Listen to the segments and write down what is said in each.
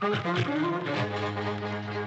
Thank you.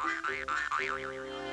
I'm sorry.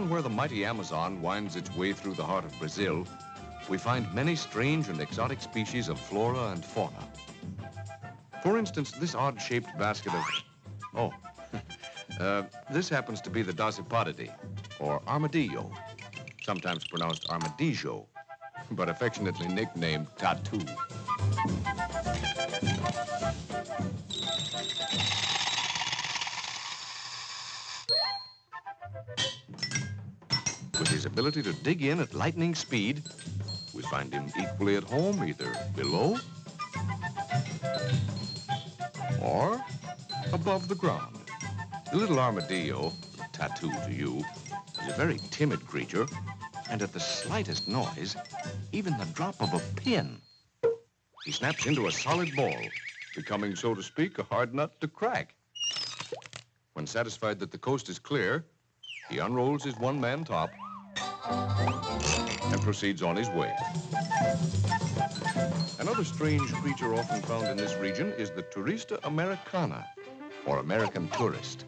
Down where the mighty Amazon winds its way through the heart of Brazil, we find many strange and exotic species of flora and fauna. For instance, this odd-shaped basket of... Oh, uh, this happens to be the Dasypodidae, or armadillo, sometimes pronounced armadillo, but affectionately nicknamed tatu. ability to dig in at lightning speed. We find him equally at home, either below or above the ground. The little armadillo, tatu to you, is a very timid creature, and at the slightest noise, even the drop of a pin, he snaps into a solid ball, becoming, so to speak, a hard nut to crack. When satisfied that the coast is clear, he unrolls his one-man top and proceeds on his way. Another strange creature often found in this region is the Turista Americana, or American tourist.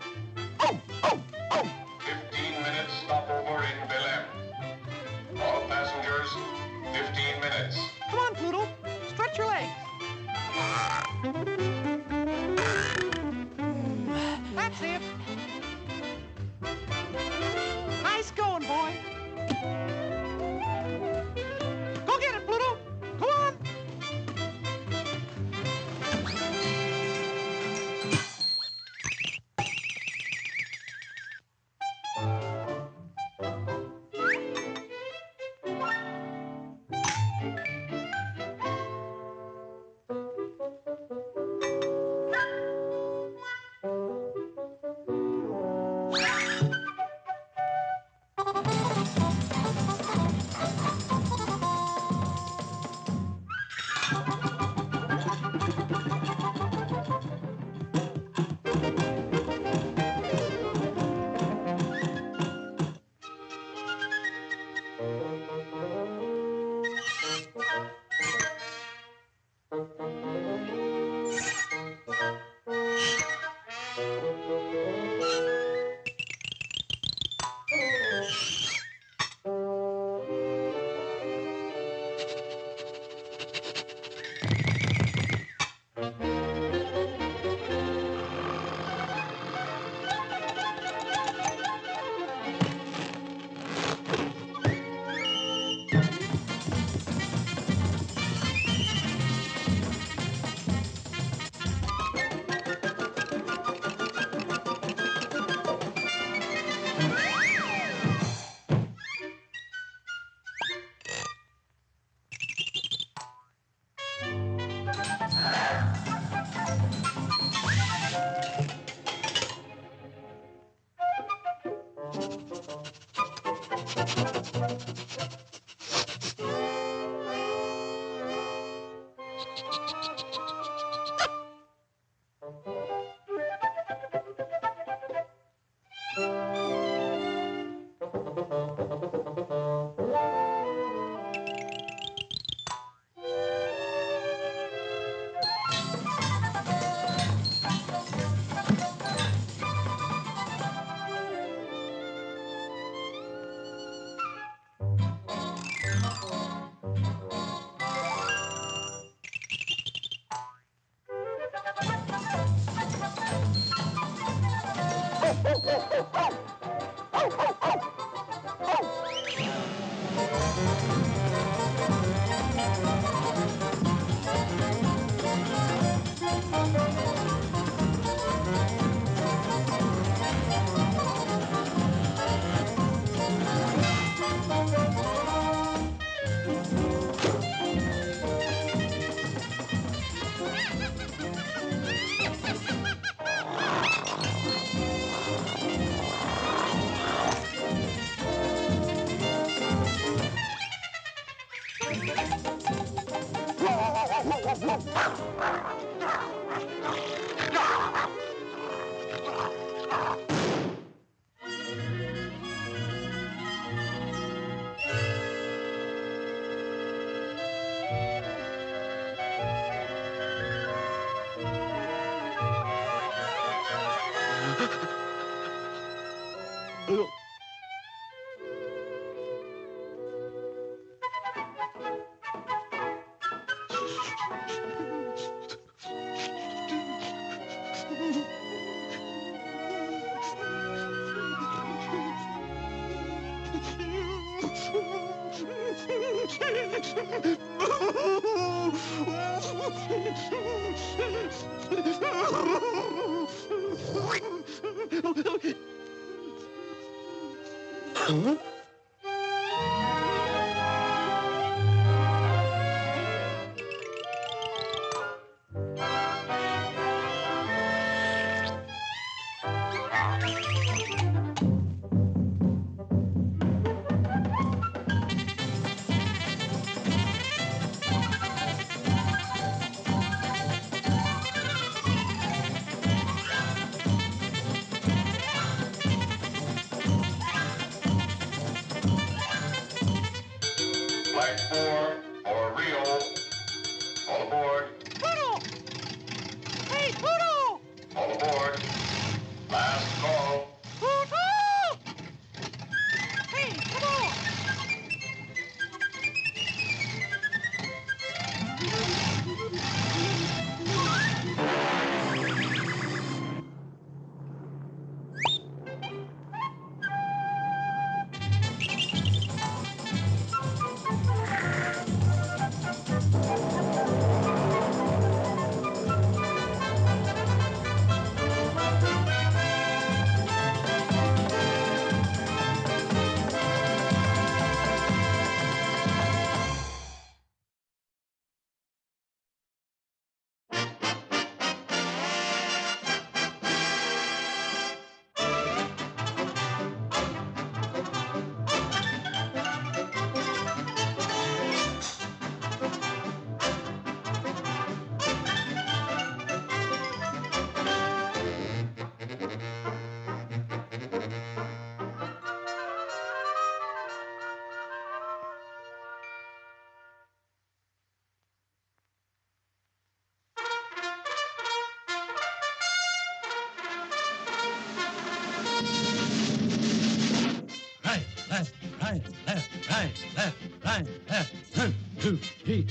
Two, three,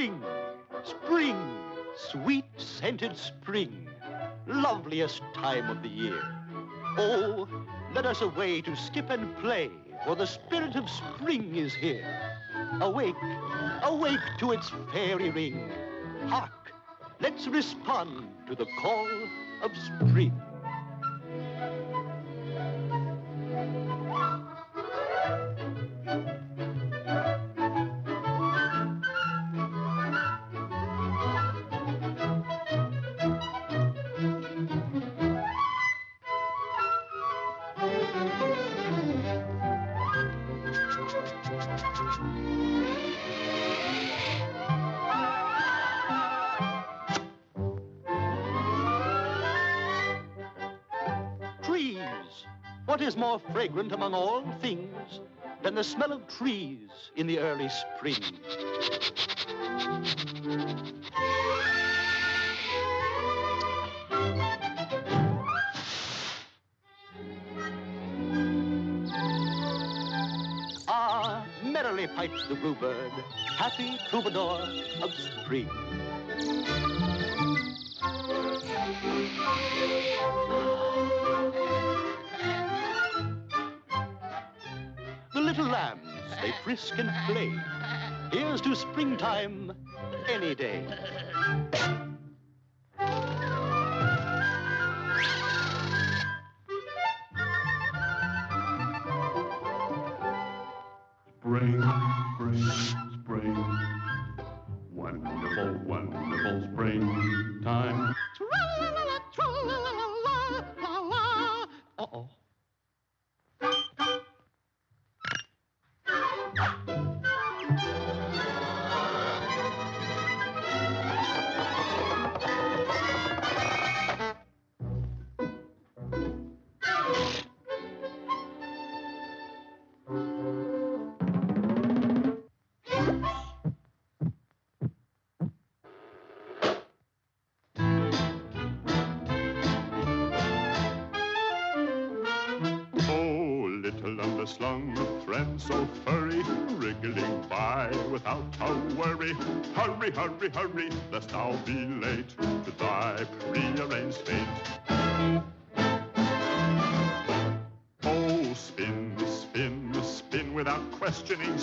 Spring, spring, sweet scented spring, loveliest time of the year. Oh, let us away to skip and play, for the spirit of spring is here. Awake, awake to its fairy ring. Hark, let's respond to the call of spring. More fragrant among all things than the smell of trees in the early spring? Ah, merrily pipes the bluebird, happy troubadour of spring. Frisk and play. Here's to springtime any day. Spring, spring, spring. Wonderful, wonderful without a worry. Hurry, hurry, hurry, lest thou be late to thy prearranged fate. Oh, spin, spin, spin without questioning.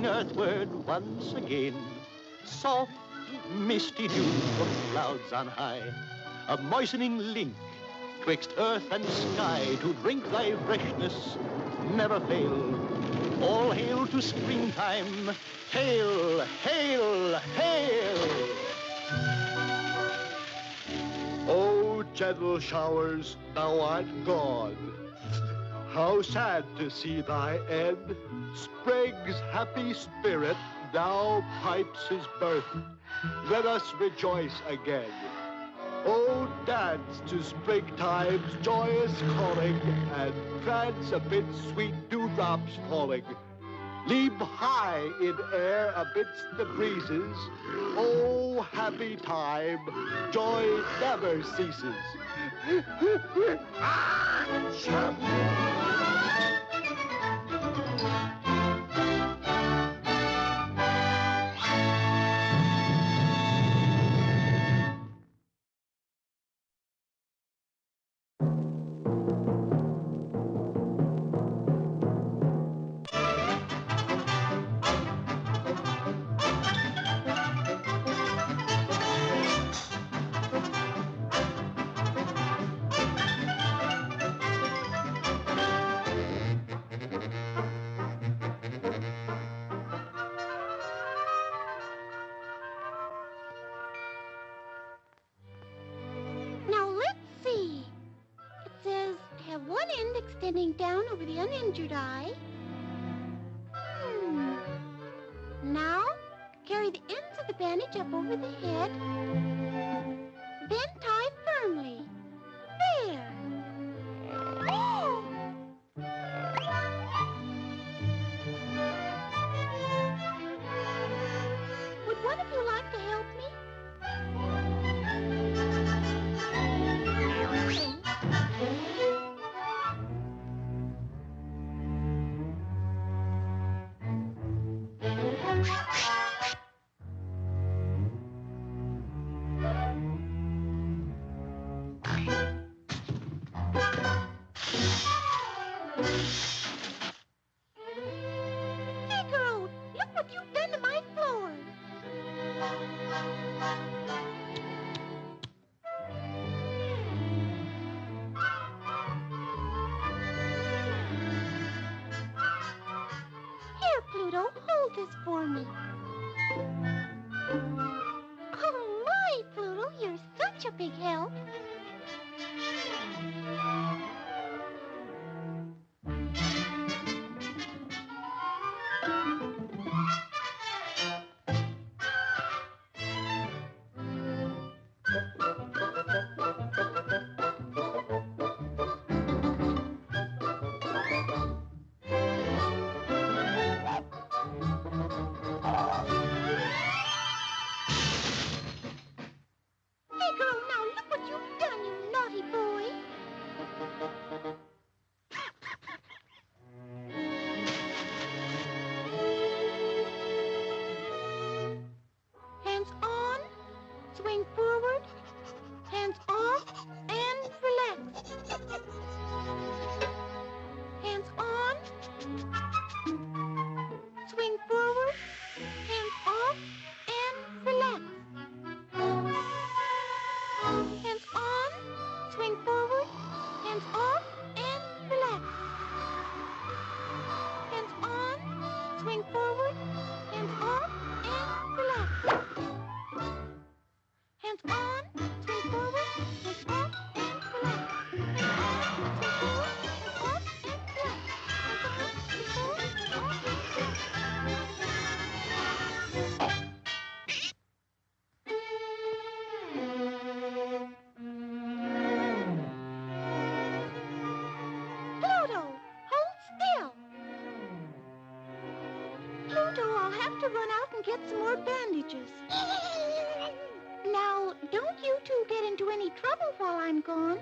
Earthward once again. Soft, misty dew from clouds on high, a moistening link twixt earth and sky to drink thy freshness never fail. All hail to springtime, hail, hail, hail! Oh, gentle showers, thou art gone. How sad to see thy end. Sprague's happy spirit now pipes his birth. Let us rejoice again. Oh, dance to springtime's joyous calling and prance amid sweet dewdrops falling. Leap high in air amidst the breezes. Oh, happy time, joy never ceases. Ah, now extending down over the uninjured eye. Hmm. Now carry the ends of the bandage up over the head. Have to run out and get some more bandages. Now, don't you two get into any trouble while I'm gone.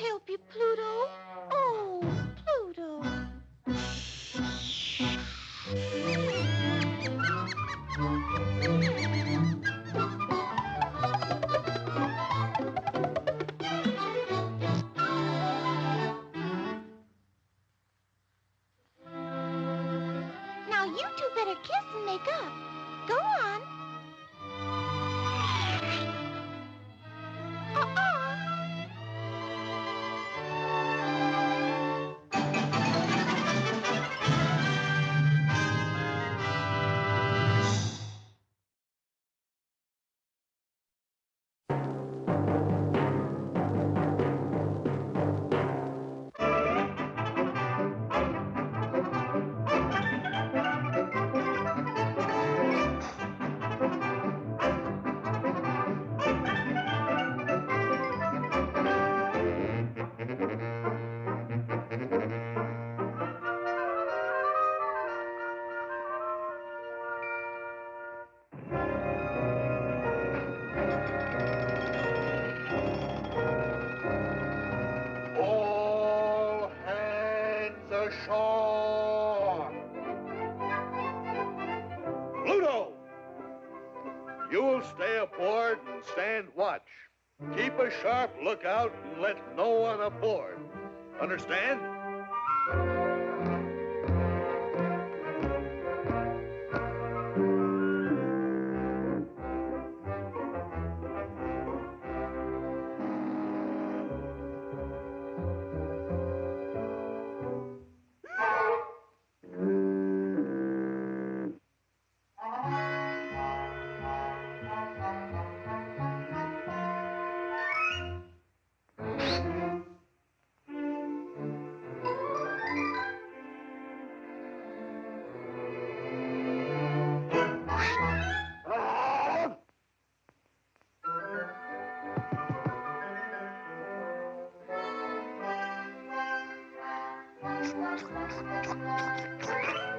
Help you, Pluto. Stand watch. Keep a sharp lookout and let no one aboard. Understand? Thank you.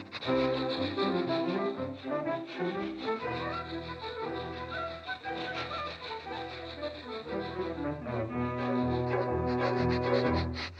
Pluto! So,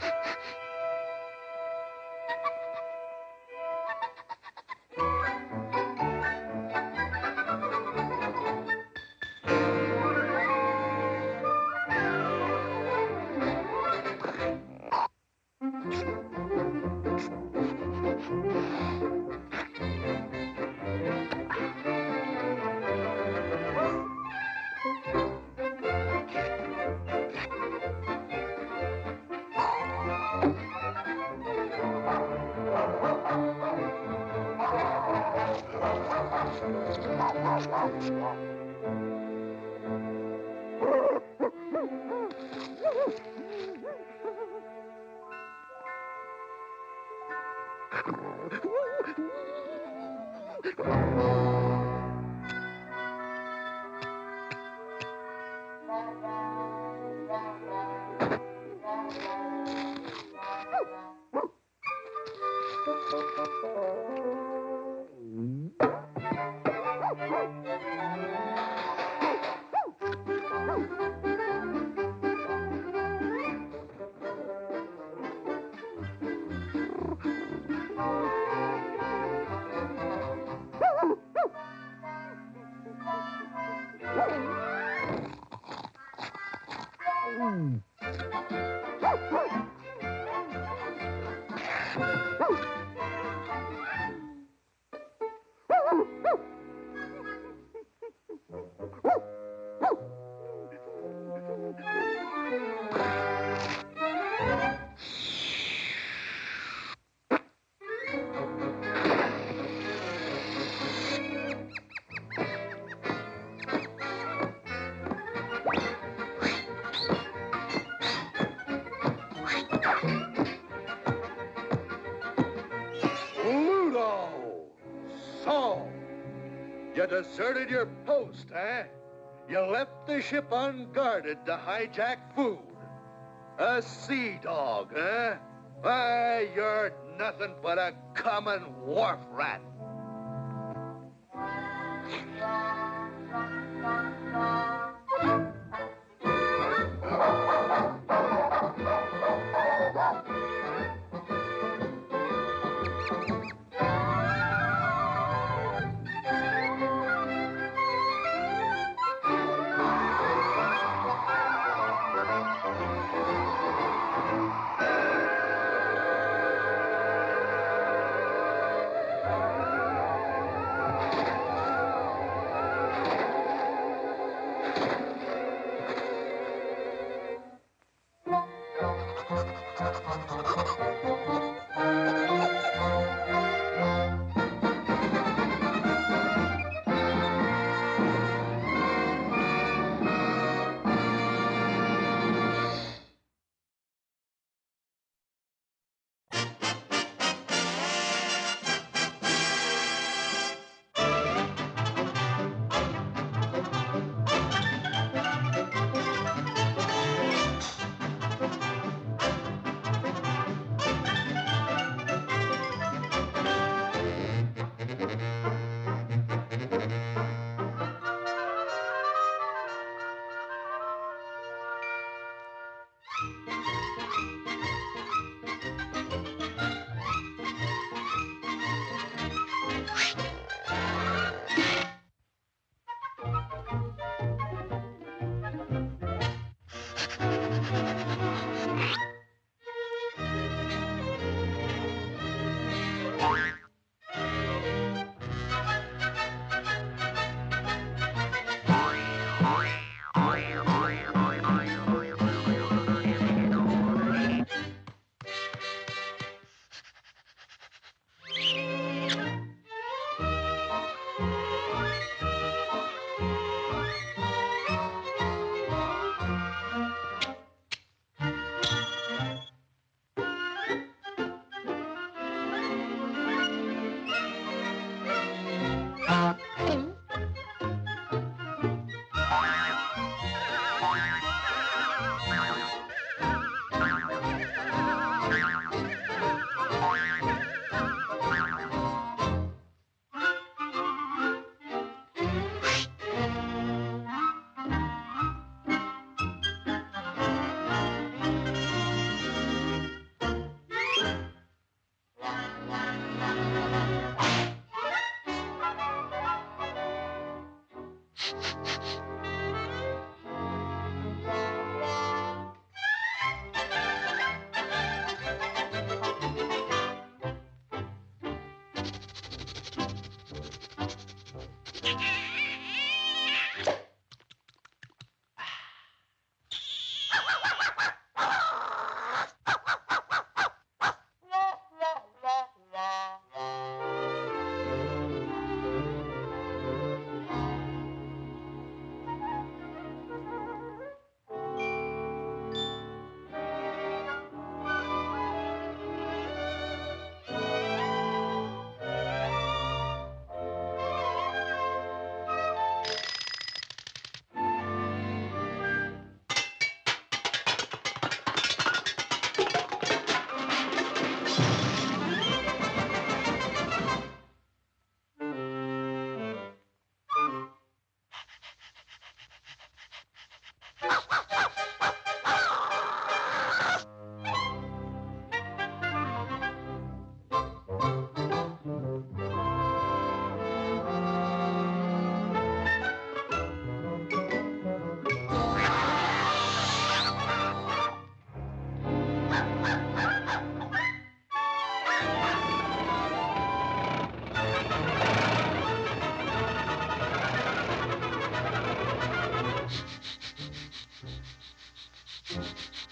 you deserted your post, eh? You left the ship unguarded to hijack food. A sea dog, eh? Why, you're nothing but a common wharf rat.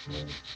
Mm-hmm.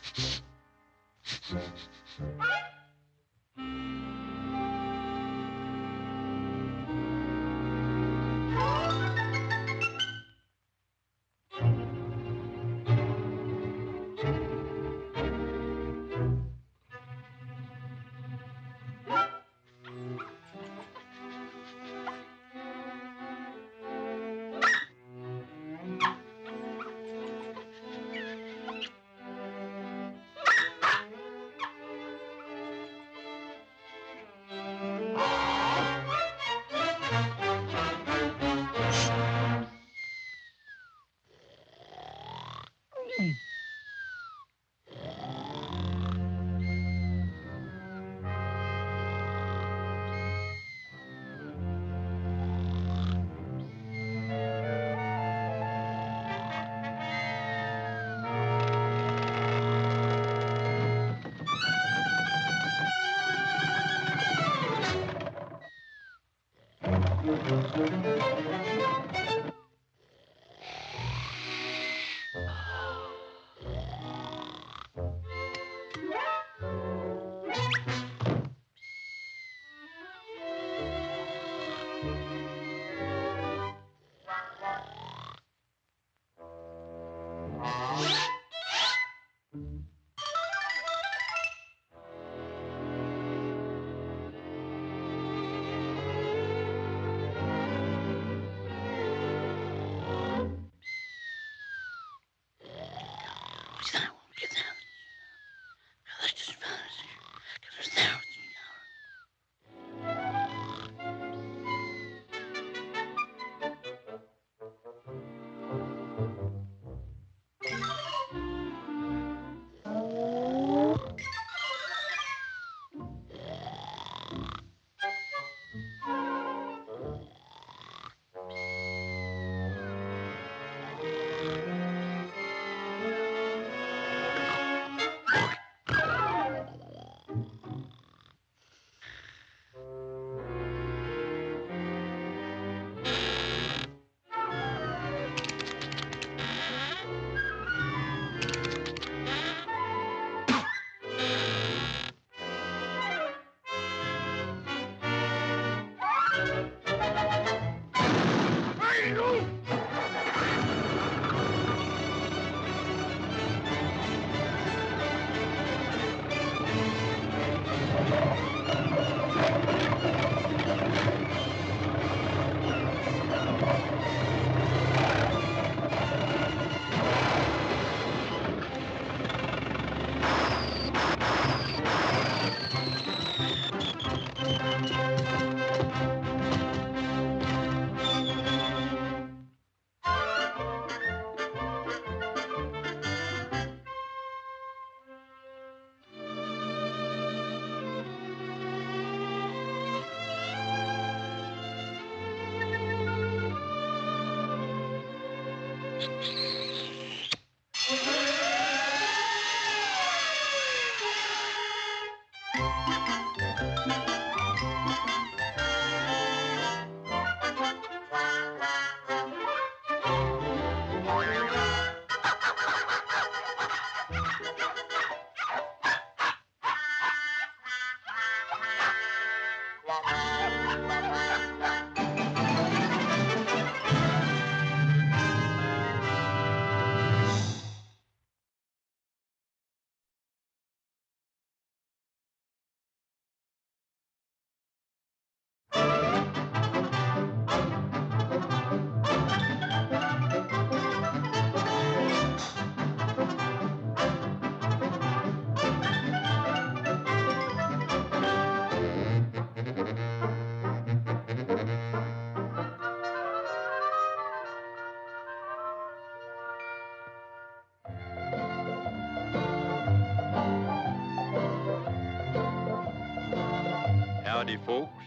Folks,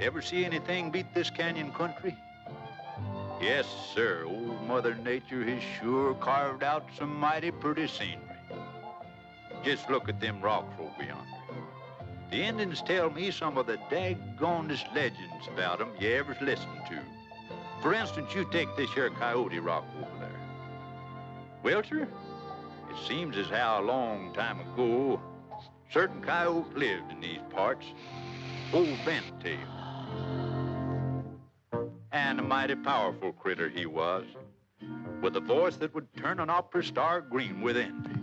ever see anything beat this canyon country? Yes, sir. Old Mother Nature has sure carved out some mighty pretty scenery. Just look at them rocks over yonder. The Indians tell me some of the daggonest legends about 'em you ever listened to. For instance, you take this here Coyote Rock over there. Well, sir, it seems as how a long time ago, certain coyote lived in these parts. Bent-tail. And a mighty powerful critter he was, with a voice that would turn an opera star green with envy.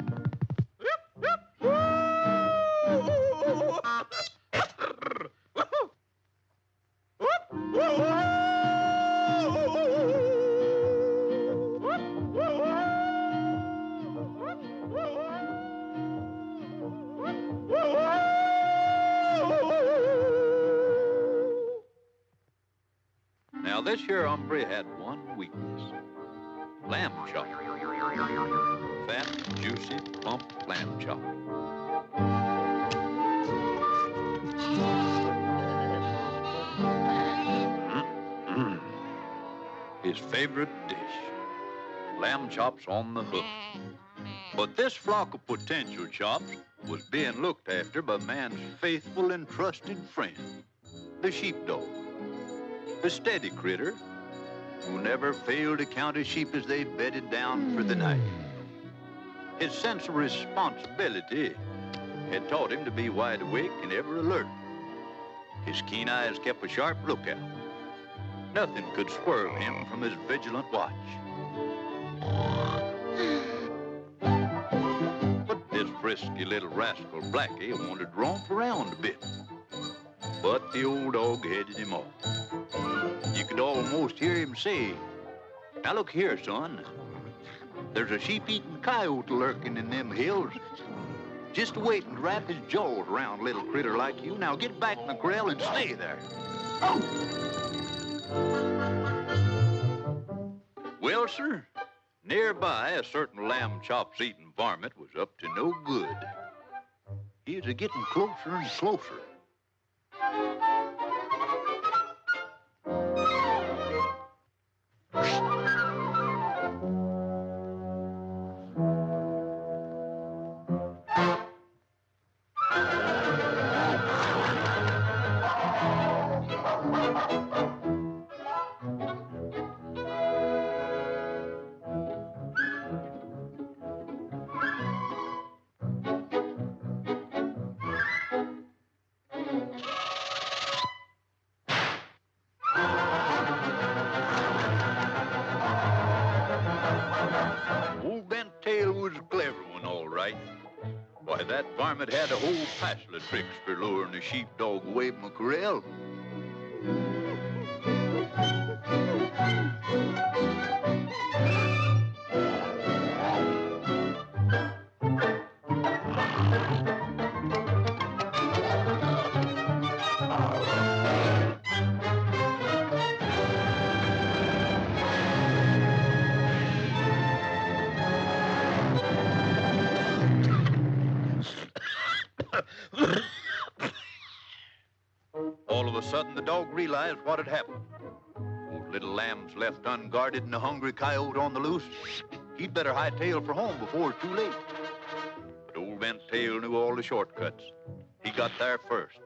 Hombre had one weakness. Lamb chop. Fat, juicy, plump lamb chop. Mm-mm. His favorite dish. Lamb chops on the hook. But this flock of potential chops was being looked after by man's faithful and trusted friend, the sheepdog. A steady critter who never failed to count his sheep as they bedded down for the night. His sense of responsibility had taught him to be wide awake and ever alert. His keen eyes kept a sharp lookout. Nothing could swerve him from his vigilant watch. But this frisky little rascal Blackie wanted to romp around a bit. But the old dog headed him off. You could almost hear him say, Now look here, son. There's a sheep-eating coyote lurking in them hills. Just waiting to wrap his jaws around a little critter like you. Now get back in the corral and stay there. Oh. Well, sir, nearby a certain lamb chops eating varmint was up to no good. He was a getting closer and closer. Old sheepdog away from. Lambs left unguarded and a hungry coyote on the loose. He'd better hightail for home before it's too late. But old Bent Tail knew all the shortcuts. He got there first.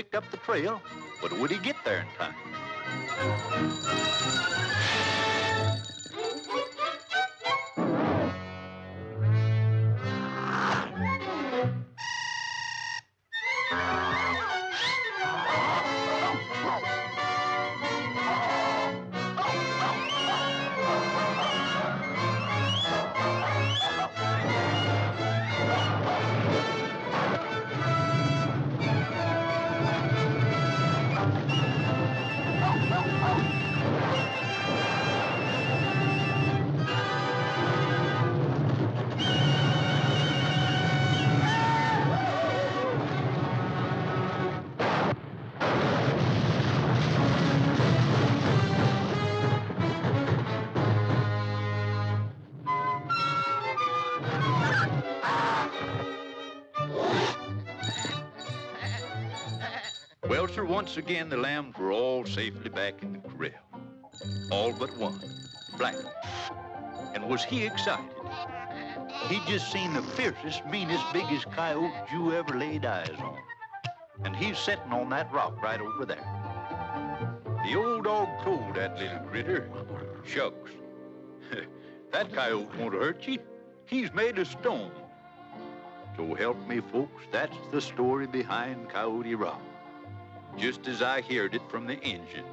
Picked up the trail, but would he get there in time? Once again the lambs were all safely back in the corral. All but one, Black. And was he excited? He'd just seen the fiercest, meanest, biggest coyote you ever laid eyes on. And he's sitting on that rock right over there. The old dog told that little critter, Shucks, that coyote won't hurt you. He's made of stone. So help me, folks, that's the story behind Coyote Rock just as I heard it from the engines.